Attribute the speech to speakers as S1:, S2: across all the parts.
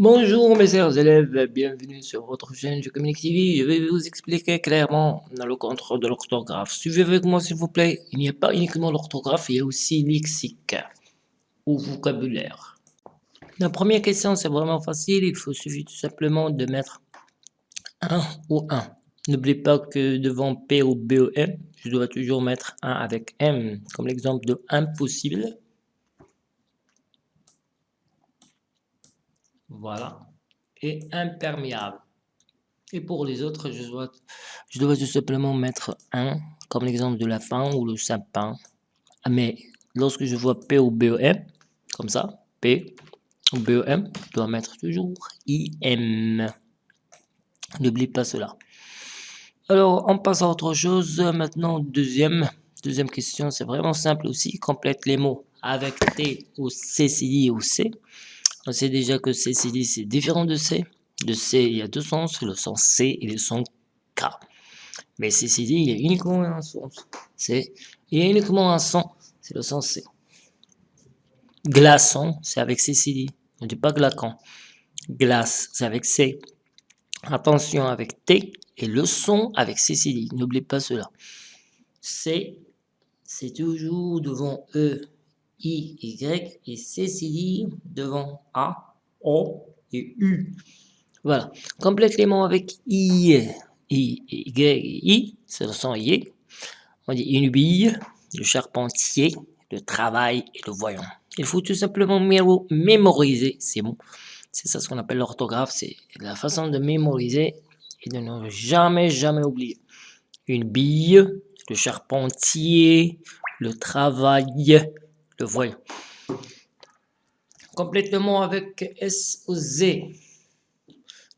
S1: Bonjour mes chers élèves, bienvenue sur votre chaîne Je Communique TV. Je vais vous expliquer clairement le contrôle de l'orthographe. Suivez avec moi s'il vous plaît. Il n'y a pas uniquement l'orthographe, il y a aussi lexique ou vocabulaire. La première question c'est vraiment facile, il faut suffit tout simplement de mettre un ou un. N'oubliez pas que devant P ou B ou M, je dois toujours mettre un avec M, comme l'exemple de impossible. Voilà. Et imperméable. Et pour les autres, je dois, je tout simplement mettre un, comme l'exemple de la fin ou le sapin. Mais lorsque je vois P ou BEM, comme ça, P ou BEM, je dois mettre toujours IM. N'oublie pas cela. Alors, on passe à autre chose. Maintenant, deuxième, question, c'est vraiment simple aussi. Complète les mots avec T ou C, ou C. On sait déjà que C, C, c'est différent de C. De C, il y a deux sens, le sens C et le sens K. Mais C, C, il y a uniquement un sens. C'est, il y a uniquement un son, c'est le sens C. Glaçon, c'est avec C, C, On ne dit pas glaçon. Glace, c'est avec C. Attention avec T et le son avec C, C, N'oubliez pas cela. C, c'est toujours devant E I, Y et C, devant A, O et U. Voilà. Complètement avec I, I, Y et I, c'est le son I. On dit une bille, le charpentier, le travail et le voyant. Il faut tout simplement mémoriser ces mots. C'est ça ce qu'on appelle l'orthographe, c'est la façon de mémoriser et de ne jamais, jamais oublier. Une bille, le charpentier, le travail, le voyant. Complètement avec S ou Z.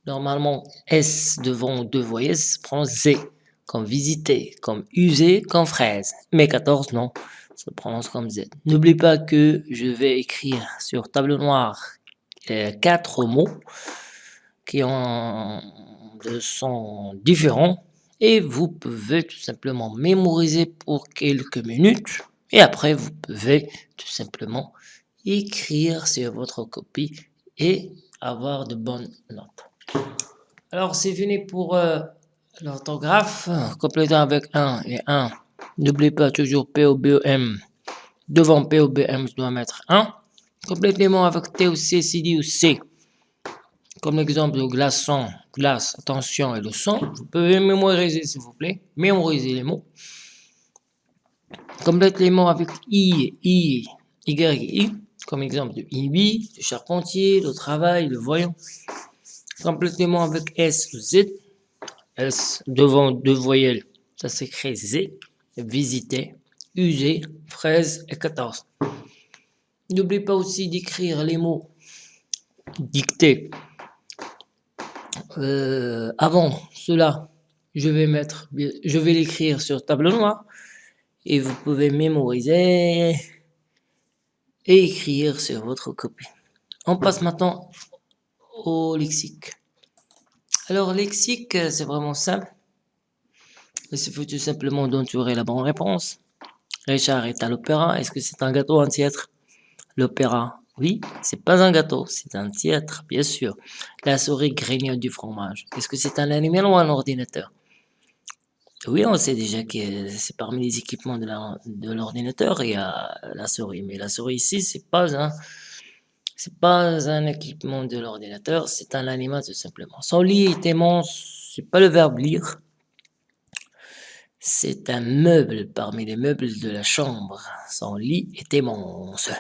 S1: Normalement, S devant deux voyelles prend Z, comme visiter, comme user, comme fraise. Mais 14, non, ça prononce comme Z. N'oublie pas que je vais écrire sur tableau noir euh, quatre mots qui ont de sont différents et vous pouvez tout simplement mémoriser pour quelques minutes et après, vous pouvez tout simplement écrire sur votre copie et avoir de bonnes notes. Alors, c'est fini pour euh, l'orthographe. Complétant avec 1 et 1. N'oubliez pas toujours P O B O M. Devant P O B M, je dois mettre 1. Complètement avec T ou C, C, D ou C. Comme l'exemple de glaçon, glace, attention et le son. Vous pouvez mémoriser, s'il vous plaît. Mémoriser les mots. Complète les mots avec I, I, Y, I, comme exemple de IBI, le charpentier, le travail, le voyant. Complète les mots avec S, Z, S devant deux voyelles, ça s'écrit Z, visiter, user, fraise et 14. N'oublie pas aussi d'écrire les mots dictés. Euh, avant cela, je vais mettre, je vais l'écrire sur tableau noir et vous pouvez mémoriser et écrire sur votre copie. On passe maintenant au lexique. Alors, lexique, c'est vraiment simple. Il suffit tout simplement d'entourer la bonne réponse. Richard est à l'opéra. Est-ce que c'est un gâteau, un théâtre L'opéra, oui, c'est pas un gâteau, c'est un théâtre, bien sûr. La souris grignote du fromage. Est-ce que c'est un animal ou un ordinateur? Oui, on sait déjà que c'est parmi les équipements de l'ordinateur, il y a la souris. Mais la souris ici, c'est pas un, c'est pas un équipement de l'ordinateur, c'est un animal tout simplement. Son lit est immense, c'est pas le verbe lire. C'est un meuble parmi les meubles de la chambre. Son lit est immense.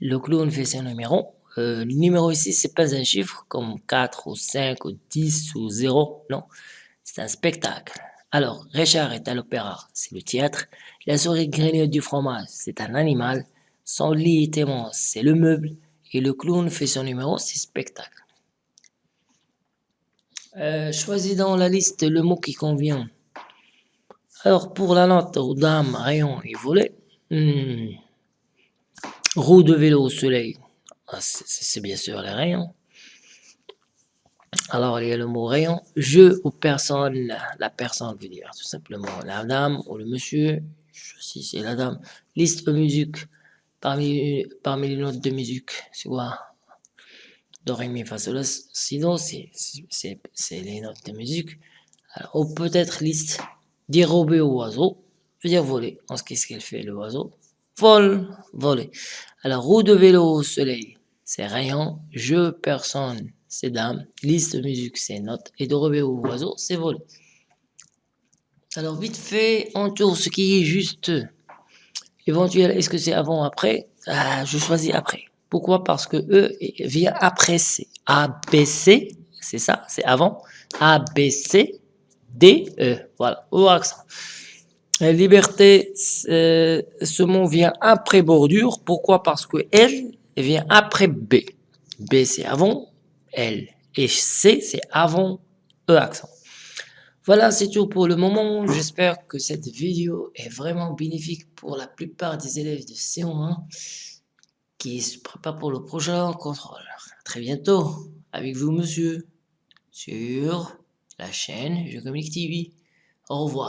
S1: Le clown fait ses numéros. Euh, le numéro ici, c'est pas un chiffre comme 4 ou 5 ou 10 ou 0. Non, c'est un spectacle. Alors, Richard est à l'opéra, c'est le théâtre. La souris grignote du fromage, c'est un animal. Son lit est immense, c'est le meuble. Et le clown fait son numéro, c'est spectacle. Euh, choisis dans la liste le mot qui convient. Alors, pour la note aux dames, rayon et volet, hmm, de vélo au soleil, ah, c'est bien sûr les rayons. Alors, il y a le mot rayon. Je ou personne, la personne veut dire tout simplement la dame ou le monsieur. Si c'est la dame. Liste de musique. Parmi, parmi les notes de musique, c'est quoi? Do, Ré, Mi, Fa, sinon c'est les notes de musique. Ou peut-être liste dérober au oiseau, veut dire voler. Qu'est-ce qu'elle fait le oiseau Vol, voler. Alors, roue de vélo au soleil, c'est rayon. Je, personne, c'est dame. Liste musique, c'est note. Et de au oiseau, c'est voler. Alors, vite fait, on tourne ce qui est juste éventuel. Est-ce que c'est avant ou après? Ah, Je choisis après. Pourquoi? Parce que E vient après C. A, B, C, c'est ça, c'est avant. A, B, C, D, E. Voilà, au accent. liberté, ce mot vient après bordure. Pourquoi? Parce que L vient après B. B, c'est avant L. Et C, c'est avant E accent. Voilà, c'est tout pour le moment. J'espère que cette vidéo est vraiment bénéfique pour la plupart des élèves de C1 qui se préparent pour le prochain contrôle. très bientôt avec vous, monsieur, sur la chaîne Je Communique TV. Au revoir.